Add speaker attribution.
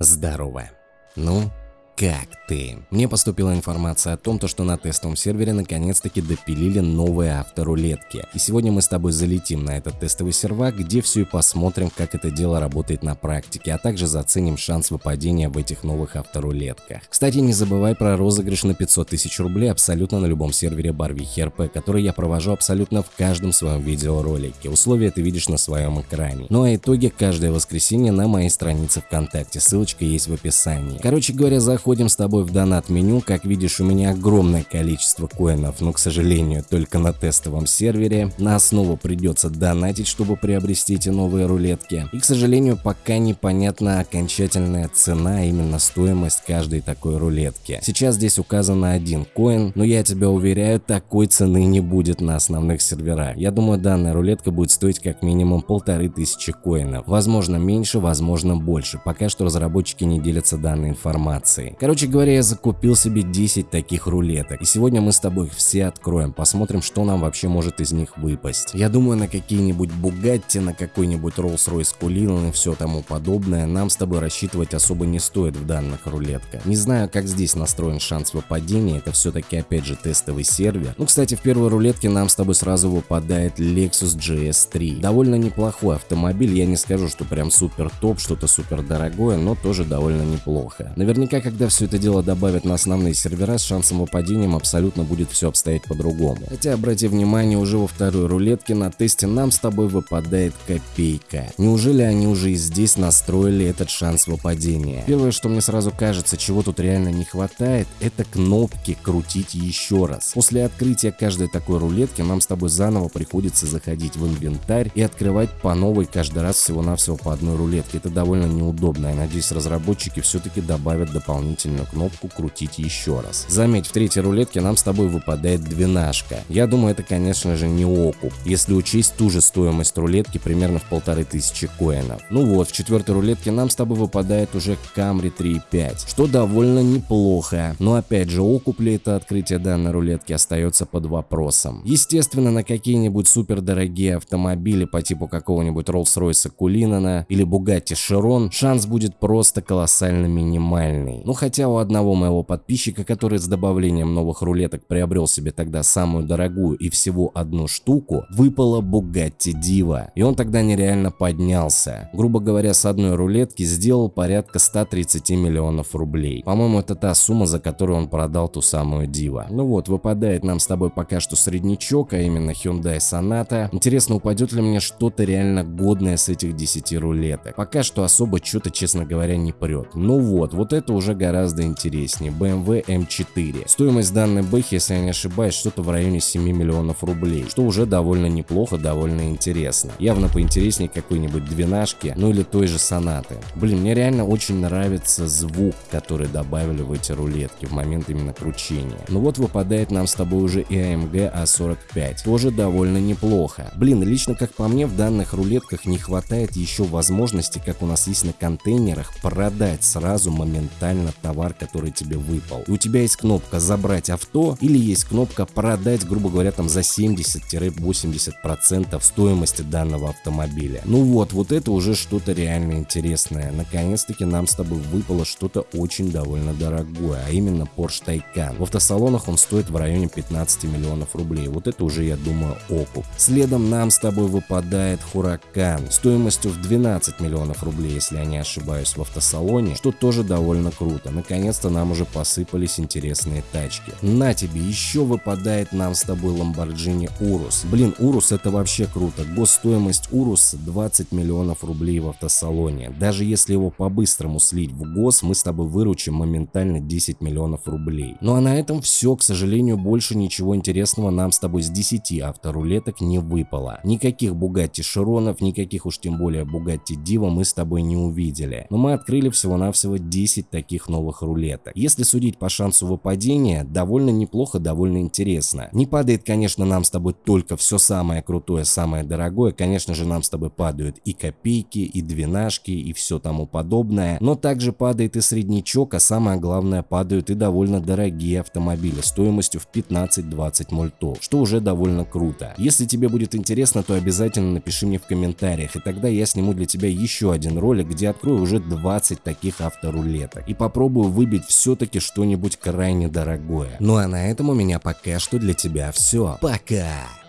Speaker 1: Здорово. Ну, как ты? Мне поступила информация о том, то, что на тестовом сервере наконец-таки допилили новые авторулетки. И сегодня мы с тобой залетим на этот тестовый сервак, где все и посмотрим, как это дело работает на практике, а также заценим шанс выпадения в этих новых авторулетках. Кстати, не забывай про розыгрыш на 500 тысяч рублей абсолютно на любом сервере Барвихи РП, который я провожу абсолютно в каждом своем видеоролике. Условия ты видишь на своем экране. Ну а итоги каждое воскресенье на моей странице ВКонтакте, ссылочка есть в описании. Короче говоря, заходи Заходим с тобой в донат меню, как видишь у меня огромное количество коинов, но к сожалению только на тестовом сервере. На основу придется донатить, чтобы приобрести эти новые рулетки. И к сожалению пока непонятна окончательная цена, именно стоимость каждой такой рулетки. Сейчас здесь указано один коин, но я тебя уверяю, такой цены не будет на основных серверах. Я думаю данная рулетка будет стоить как минимум полторы тысячи коинов. Возможно меньше, возможно больше. Пока что разработчики не делятся данной информацией. Короче говоря, я закупил себе 10 таких рулеток. И сегодня мы с тобой их все откроем, посмотрим, что нам вообще может из них выпасть. Я думаю, на какие-нибудь Бугатти, на какой-нибудь Rolls-Royce Cullinan и все тому подобное нам с тобой рассчитывать особо не стоит в данных рулетках. Не знаю, как здесь настроен шанс выпадения, это все-таки опять же тестовый сервер. Ну, кстати, в первой рулетке нам с тобой сразу выпадает Lexus GS3. Довольно неплохой автомобиль, я не скажу, что прям супер топ, что-то супер дорогое, но тоже довольно неплохо. Наверняка, когда все это дело добавят на основные сервера, с шансом выпадением абсолютно будет все обстоять по-другому. Хотя, обрати внимание, уже во второй рулетке на тесте нам с тобой выпадает копейка. Неужели они уже и здесь настроили этот шанс выпадения? Первое, что мне сразу кажется, чего тут реально не хватает, это кнопки крутить еще раз. После открытия каждой такой рулетки нам с тобой заново приходится заходить в инвентарь и открывать по новой каждый раз всего-навсего по одной рулетке. Это довольно неудобно. Я надеюсь, разработчики все-таки добавят дополнительные дополнительную кнопку крутить еще раз. Заметь, в третьей рулетке нам с тобой выпадает двенашка. Я думаю, это конечно же не окуп, если учесть ту же стоимость рулетки примерно в полторы тысячи коинов. Ну вот, в четвертой рулетке нам с тобой выпадает уже Camry 3.5, что довольно неплохо. Но опять же, окуп ли это открытие данной рулетки остается под вопросом. Естественно, на какие-нибудь супер дорогие автомобили по типу какого-нибудь Rolls-Royce Cullinan или Bugatti Chiron шанс будет просто колоссально минимальный. Ну хотя у одного моего подписчика, который с добавлением новых рулеток приобрел себе тогда самую дорогую и всего одну штуку, выпала Bugatti Diva. И он тогда нереально поднялся. Грубо говоря, с одной рулетки сделал порядка 130 миллионов рублей. По-моему, это та сумма, за которую он продал ту самую Diva. Ну вот, выпадает нам с тобой пока что среднячок, а именно Hyundai Sonata. Интересно, упадет ли мне что-то реально годное с этих 10 рулеток? Пока что особо что-то, честно говоря, не прет. Ну вот, вот это уже гораздо гораздо интереснее. BMW M4. Стоимость данной бэхи, если я не ошибаюсь, что-то в районе 7 миллионов рублей, что уже довольно неплохо, довольно интересно. Явно поинтереснее какой-нибудь двенашки, ну или той же сонаты. Блин, мне реально очень нравится звук, который добавили в эти рулетки в момент именно кручения. Ну вот выпадает нам с тобой уже и AMG A45, тоже довольно неплохо. Блин, лично как по мне в данных рулетках не хватает еще возможности, как у нас есть на контейнерах, продать сразу моментально товар, который тебе выпал. И у тебя есть кнопка «Забрать авто» или есть кнопка «Продать», грубо говоря, там за 70-80% стоимости данного автомобиля. Ну вот, вот это уже что-то реально интересное. Наконец-таки нам с тобой выпало что-то очень довольно дорогое, а именно Porsche Taycan. В автосалонах он стоит в районе 15 миллионов рублей. Вот это уже, я думаю, окуп. Следом нам с тобой выпадает Huracan стоимостью в 12 миллионов рублей, если я не ошибаюсь, в автосалоне, что тоже довольно круто круто. Наконец-то нам уже посыпались интересные тачки. На тебе, еще выпадает нам с тобой Lamborghini Urus. Блин, Urus это вообще круто. Госстоимость Urus 20 миллионов рублей в автосалоне. Даже если его по-быстрому слить в гос, мы с тобой выручим моментально 10 миллионов рублей. Ну а на этом все, к сожалению, больше ничего интересного нам с тобой с 10 авторулеток не выпало. Никаких Bugatti Chironов, никаких уж тем более Bugatti Diva мы с тобой не увидели. Но мы открыли всего-навсего 10 таких новых новых рулеток. Если судить по шансу выпадения, довольно неплохо, довольно интересно. Не падает, конечно, нам с тобой только все самое крутое, самое дорогое, конечно же нам с тобой падают и копейки, и двенашки, и все тому подобное, но также падает и среднячок, а самое главное падают и довольно дорогие автомобили стоимостью в 15-20 мультов, что уже довольно круто. Если тебе будет интересно, то обязательно напиши мне в комментариях, и тогда я сниму для тебя еще один ролик, где открою уже 20 таких авторулеток и попробую выбить все-таки что-нибудь крайне дорогое. Ну а на этом у меня пока что для тебя все. Пока!